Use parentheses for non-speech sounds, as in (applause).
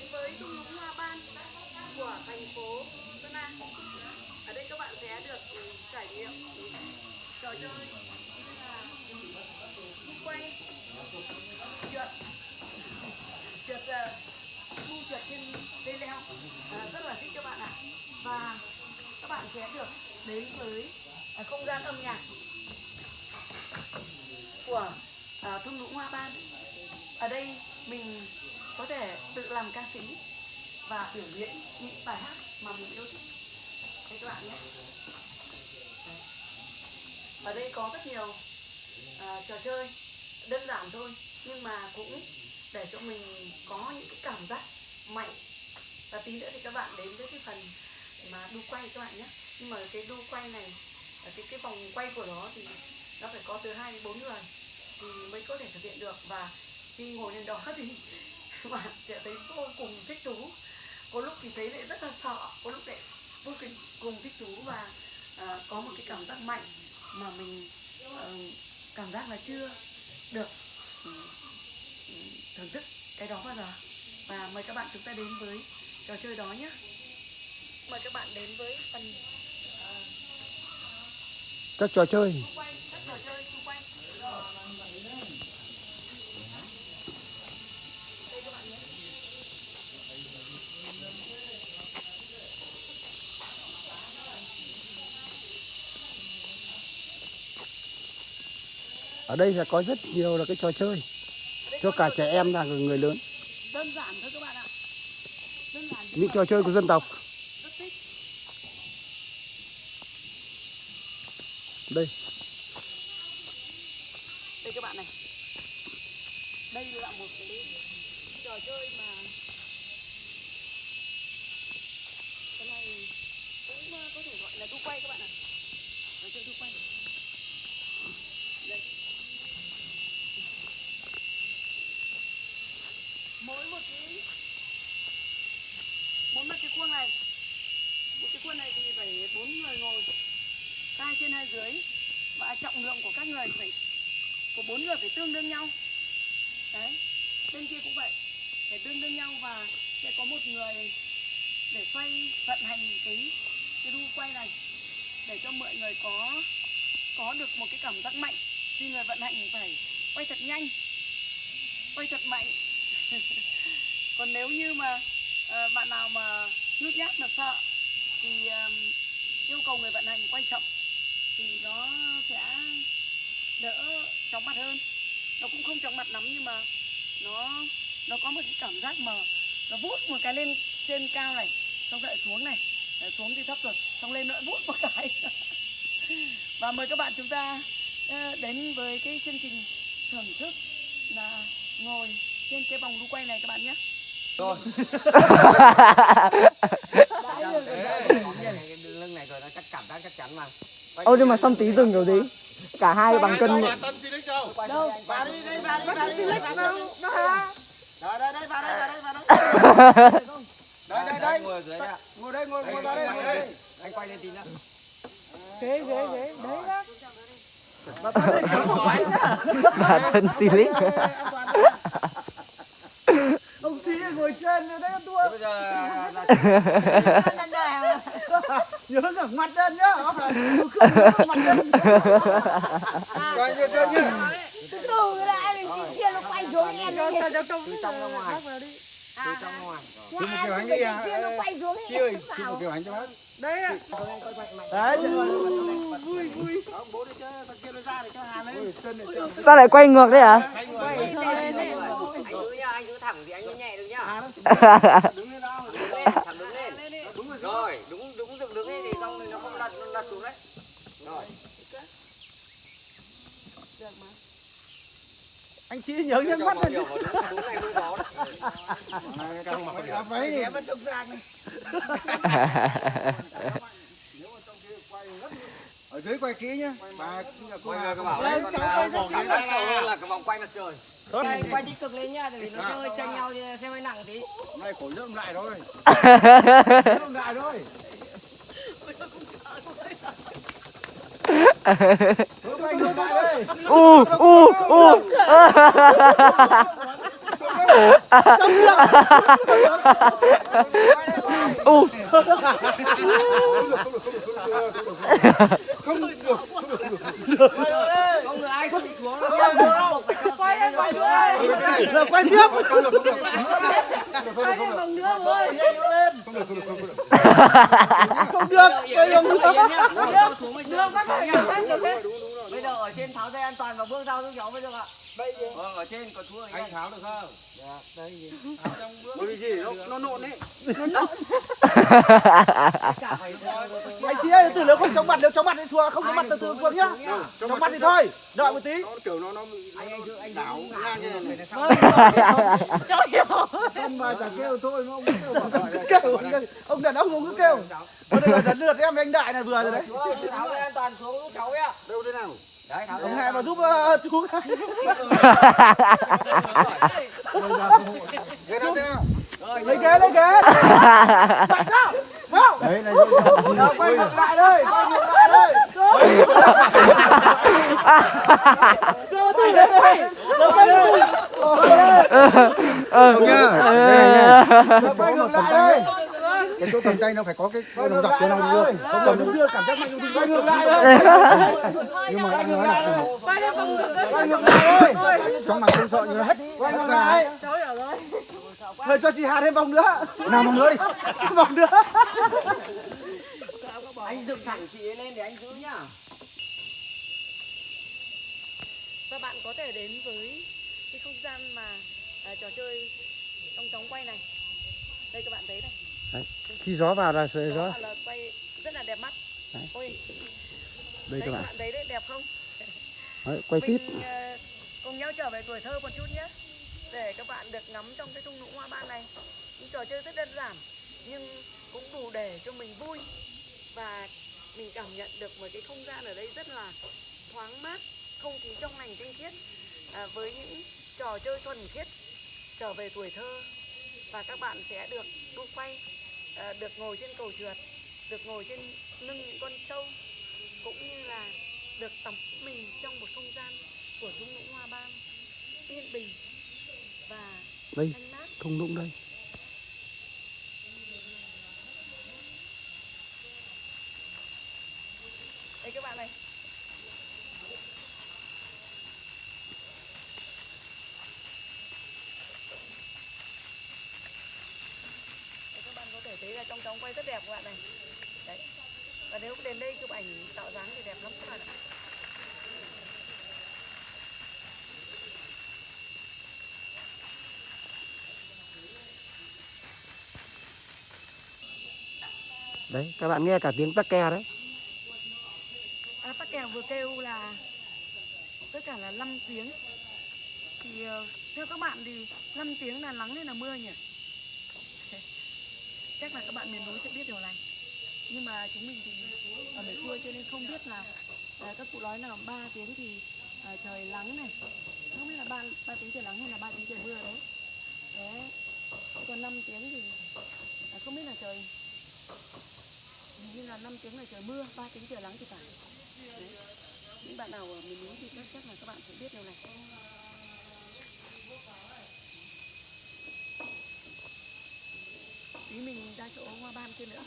đến với thung lũng hoa ban của thành phố Sơn La. Ở đây các bạn sẽ được ừ, trải nghiệm ừ, trò chơi như là quay, trượt, trượt ờ, thu đu trượt trên dây leo À, rất là thích các bạn ạ. Và các bạn sẽ được đến với à, không gian âm nhạc của ờ, à, thung lũng hoa ban. Ở đây mình có thể tự làm ca sĩ và biểu diễn những bài hát mà mình yêu thích. Đây các bạn nhé. Ở đây có rất nhiều uh, trò chơi đơn giản thôi nhưng mà cũng để cho mình có những cái cảm giác mạnh. Và tí nữa thì các bạn đến với cái phần mà đu quay các bạn nhé. Nhưng mà cái đu quay này cái cái vòng quay của nó thì nó phải có từ hai đến bốn người thì mới có thể thực hiện được. Và khi ngồi lên đó (laughs) thì (laughs) bạn sẽ thấy vô cùng thích thú. Có lúc thì thấy lại rất là sợ có lúc lại vô cùng thích thú và à, có một cái cảm giác mạnh mà mình ờ, cảm giác là chưa được ừ, ừ, thưởng thức cái đó bao giờ. Và mời các bạn chúng ta đến với trò chơi đó nhé. Mời các bạn đến với phần các trò chơi xung quanh các trò chơi xung quanh đây các bạn nhé ở đây là có rất nhiều là cái trò chơi cho cả trẻ em và người lớn. Đơn giản thôi các bạn ạ. Đơn giản nhưng những trò chơi của dân tộc. đây. Đây các bạn này. Đây là một cái trò chơi mà cái này cũng ờ, có thể gọi là đu quay các bạn ạ. Trò chơi đu quay. Đây mỗi một cái mỗi một cái khuôn này. Một cái khuôn này thì phải bốn người ngồi. Hai trên hai dưới. Và trọng lượng của các người phải của bốn người phải tương đương nhau. Đấy, bên kia cũng vậy. Phải tương đương nhau và sẽ có một người để quay vận hành cái cái đu quay này để cho mọi người có có được một cái cảm giác mạnh. Khi người vận hành phải quay thật nhanh, quay thật mạnh còn nếu như mà à, bạn nào mà nhút nhát mà sợ thì à, yêu cầu người vận hành quay chậm thì nó sẽ đỡ chóng mặt hơn. Nó cũng không chóng mặt lắm nhưng mà nó nó có một cái cảm giác mà nó vút một cái lên trên cao này xong lại xuống này xuống thì thấp rồi xong lên lại vút một cái. Và mời các bạn chúng ta ờ, đến với cái chương trình thưởng thức là ngồi trên cái vòng đu quay này các bạn nhé. Lưng này rồi nó chắc cảm giác chắc chắn mà. Ô nhưng mà xong tí dừng rồi tí cả hai bằng cân đâu vào đi đây vào đi vào đi vào đi đâu nó hả đây đây đây vào đây vào đây. Vào đây đây đây đây. ngồi dưới ạ. ngồi đây ngồi ngồi vào đây ngồi đây. anh quay lên tí nữa. Ghế ghế ghế đấy đó Bà thân xì lít xí ngồi trên rồi đấy tua bây giờ là, nhớ cả mặt lên nhá. Không mặt lên. Quay chưa chưa nhá. Từ cái đã thì chị kia nó quay xuống em nó cho cho trong từ trong ra ngoài. từ trong ra ngoài. Chứ một kiểu anh đi à kia nó quay chi một kiểu hành cho bác. đấy ạ. Đấy, vui vui bố đi chứ, thằng kia nó ra để cho Hàn. Chân chân. sao lại quay ngược đấy hả? Anh cứ nhá, anh cứ thẳng thì anh mới nhẹ được nhá. Đứng lên đó, đứng lên, thẳng đứng lên. Đúng rồi. Rồi, đúng đúng dựng đứng lên thì xong thì nó không lật nó lật xuống đấy. Rồi. anh chí nhớ Cho mắt lên mà đúng này đúng đó đấy. Càng mặc cái váy thì em vẫn trông sang này. (laughs) ở dưới quay kỹ nhá bà Mọi người có bảo đấy, còn là cảm giác sợ hơn là cái vòng quay mặt trời. Đây, quay tích cực lên nhá, vì nó sẽ hơi chênh nhau thì sẽ hơi nặng tí. này cổ rớm lại thôi rớm lại thôi quay u u u u không được ai không bị xuống đâu quay lên bằng nữa ơi Giờ quay tiếp. Không được. Đường nữa. xuống bây đưa giờ các bạn quay được đấy bây giờ ở trên tháo dây an toàn và bước sau xuống cháu bây giờ ạ vâng ở trên có thua anh tháo được không? Bởi vì gì? Nó, nó nộn ấy. cả phải Anh chị ơi, từ nếu không chống mặt, nếu chống mặt thì thua, không chống mặt thì thua thua nhá. Chống mặt thì thôi. Đợi một tí. nó kiểu nó nó anh anh giữ anh đảo ngang như này hiểu Không mà chẳng kêu thôi, ông không kêu. Kêu, ông đàn ông không cứ kêu. Bây giờ đợt lượt em với anh Đại là vừa rồi đấy. chú ơi tháo dây an toàn xuống giúp cháu ạ đâu thế nào đấy tháo Ông hai vào giúp ờ, chú Ghế thế thế nào Lấy ghế, lấy ghế. Mạnh nào. Vào. đấy là Nào, quay ngược lại đây, quay ngược lại đây tôi đến đây. Đưa quay tôi ờ Đưa quay ngược lại đây. cái chỗ cầm tay nó phải có cái đồng dọc cho nó đưa Không cần đưa cảm giác mạnh đi. Quay ngược lại đây. nhưng mà anh nói là quay ngược lại đây. trong mà không sợ như nó hết Quay ngược lại. Thôi cho chị Hà thêm vòng nữa. nào một nữa đi (laughs) Vòng nữa. anh dựng thẳng chị ấy lên để anh giữ nhá và bạn có thể đến với cái không gian mà à, trò chơi trong chóng quay này. Đây các bạn thấy này. Khi gió vào là sẽ gió đó là quay rất là đẹp mắt. Đấy. ôi. Đây đấy các bạn. bạn thấy đấy đẹp không? Đấy, quay tiếp. Ờ, cùng nhau trở về tuổi thơ một chút nhé. Để các bạn được ngắm trong cái thung lũng hoa ban này. Những trò chơi rất đơn giản nhưng cũng đủ để cho mình vui. Và mình cảm nhận được một cái không gian ở đây rất là thoáng mát không khí trong lành tinh khiết à, với những trò chơi thuần khiết trở về tuổi thơ và các bạn sẽ được đu quay à, được ngồi trên cầu trượt được ngồi trên lưng những con trâu cũng như là được tắm mình trong một không gian của thung lũng hoa ban yên bình và đây thung lũng đây. Đây các bạn này Đây, các bạn có thể thấy là trong trong quay rất đẹp các bạn này. Đấy. Và nếu đến đây chụp ảnh tạo dáng thì đẹp lắm các bạn ạ. Đấy các bạn nghe cả tiếng tắc ke đấy. À, tắc kèo vừa kêu là tất cả là 5 tiếng. Thì ờ, theo các bạn thì 5 tiếng là nắng hay là mưa nhỉ chắc là các bạn miền núi sẽ biết điều này. Nhưng mà chúng mình thì ở miền xuôi cho nên không biết là à, các cụ nói là 3 tiếng thì à, trời nắng này. Không biết là ba ba tiếng trời nắng hay là ba tiếng trời mưa đấy. Đấy. Còn 5 tiếng thì à, không biết là trời hình như là 5 tiếng là trời mưa 3 tiếng trời nắng thì phải. Đấy. những bạn nào ở miền núi thì chắc chắc là các bạn sẽ biết điều này. Tí mình ra chỗ hoa ban kia nữa.